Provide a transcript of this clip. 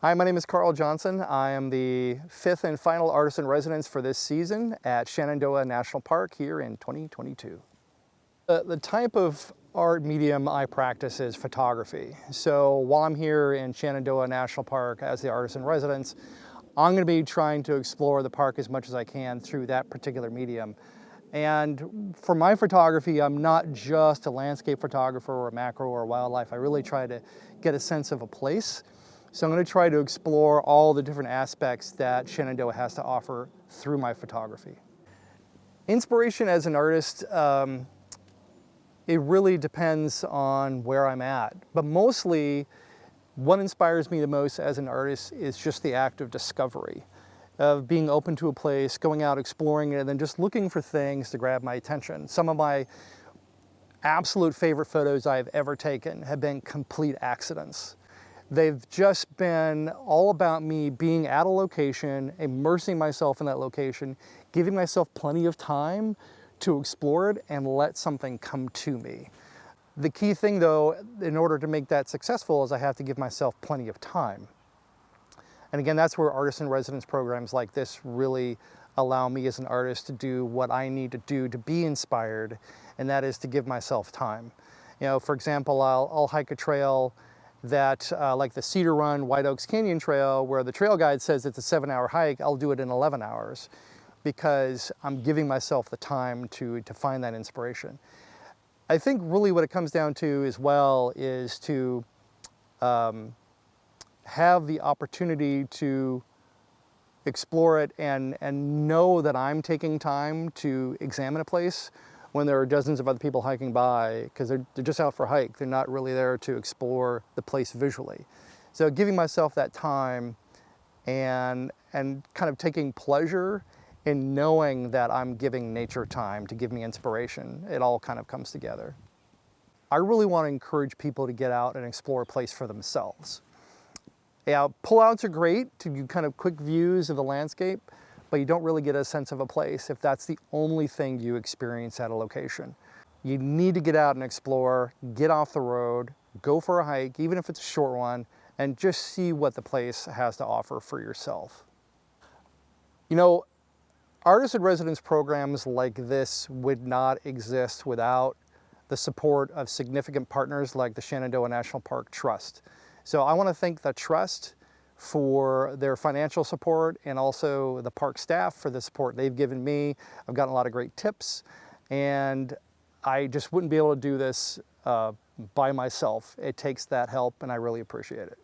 Hi, my name is Carl Johnson. I am the fifth and final artist in residence for this season at Shenandoah National Park here in 2022. The, the type of art medium I practice is photography. So while I'm here in Shenandoah National Park as the artist in residence, I'm going to be trying to explore the park as much as I can through that particular medium. And for my photography, I'm not just a landscape photographer or a macro or wildlife. I really try to get a sense of a place. So I'm going to try to explore all the different aspects that Shenandoah has to offer through my photography. Inspiration as an artist, um, it really depends on where I'm at. But mostly, what inspires me the most as an artist is just the act of discovery, of being open to a place, going out, exploring it, and then just looking for things to grab my attention. Some of my absolute favorite photos I've ever taken have been complete accidents. They've just been all about me being at a location, immersing myself in that location, giving myself plenty of time to explore it and let something come to me. The key thing though, in order to make that successful is I have to give myself plenty of time. And again, that's where artist in residence programs like this really allow me as an artist to do what I need to do to be inspired, and that is to give myself time. You know, for example, I'll, I'll hike a trail that uh, like the Cedar Run White Oaks Canyon Trail where the trail guide says it's a seven hour hike, I'll do it in 11 hours because I'm giving myself the time to, to find that inspiration. I think really what it comes down to as well is to um, have the opportunity to explore it and, and know that I'm taking time to examine a place when there are dozens of other people hiking by because they're, they're just out for a hike. They're not really there to explore the place visually. So giving myself that time and, and kind of taking pleasure in knowing that I'm giving nature time to give me inspiration, it all kind of comes together. I really want to encourage people to get out and explore a place for themselves. Yeah, pullouts are great to do kind of quick views of the landscape, but you don't really get a sense of a place if that's the only thing you experience at a location. You need to get out and explore, get off the road, go for a hike, even if it's a short one, and just see what the place has to offer for yourself. You know, artist in residence programs like this would not exist without the support of significant partners like the Shenandoah National Park Trust. So I want to thank the Trust for their financial support and also the park staff for the support they've given me. I've gotten a lot of great tips and I just wouldn't be able to do this uh, by myself. It takes that help and I really appreciate it.